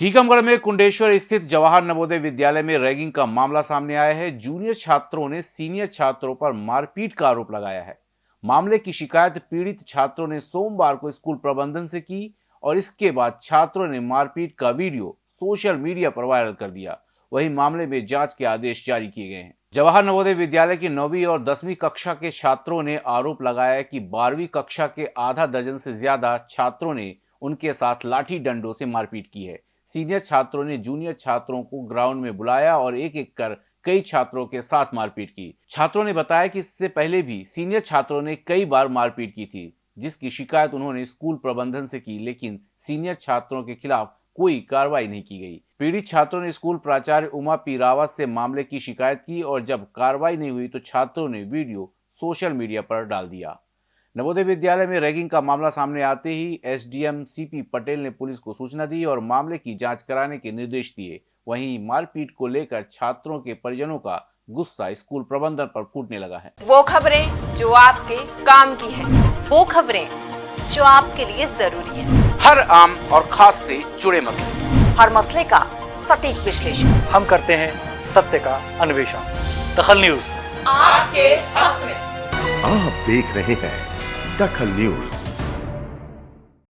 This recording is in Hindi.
टीकमगढ़ में कुंडेश्वर स्थित जवाहर नवोदय विद्यालय में रैगिंग का मामला सामने आया है। जूनियर छात्रों ने सीनियर छात्रों पर मारपीट का आरोप लगाया है। मामले की शिकायत पीड़ित छात्रों ने सोमवार को स्कूल प्रबंधन से की और इसके बाद छात्रों ने मारपीट का वीडियो सोशल मीडिया पर वायरल कर दिया। वही मामले में जाँच के आदेश जारी किए गए हैं। जवाहर नवोदय विद्यालय की नौवीं और दसवीं कक्षा के छात्रों ने आरोप लगाया कि बारहवीं कक्षा के आधा दर्जन से ज़्यादा छात्रों ने उनके साथ लाठी डंडों से मारपीट की है। सीनियर छात्रों ने जूनियर छात्रों को ग्राउंड में बुलाया और एक एक कर कई छात्रों के साथ मारपीट की। छात्रों ने बताया कि इससे पहले भी सीनियर छात्रों ने कई बार मारपीट की थी, जिसकी शिकायत उन्होंने स्कूल प्रबंधन से की, लेकिन सीनियर छात्रों के खिलाफ कोई कार्रवाई नहीं की गई। पीड़ित छात्रों ने स्कूल प्राचार्य उमा पी रावत से मामले की शिकायत की और जब कार्रवाई नहीं हुई तो छात्रों ने वीडियो सोशल मीडिया पर डाल दिया। नवोदय विद्यालय में रैगिंग का मामला सामने आते ही एसडीएम सीपी पटेल ने पुलिस को सूचना दी और मामले की जाँच कराने के निर्देश दिए। वहीं मारपीट को लेकर छात्रों के परिजनों का गुस्सा स्कूल प्रबंधन पर फूटने लगा है। वो खबरें जो आपके काम की है। वो खबरें जो आपके लिए ज़रूरी है। हर आम और खास से जुड़े मसले। हर मसले का सटीक विश्लेषण। हम करते हैं सत्य का अन्वेषण। दखल न्यूज़। आपके हक में। आप देख रहे हैं दखल न्यूज़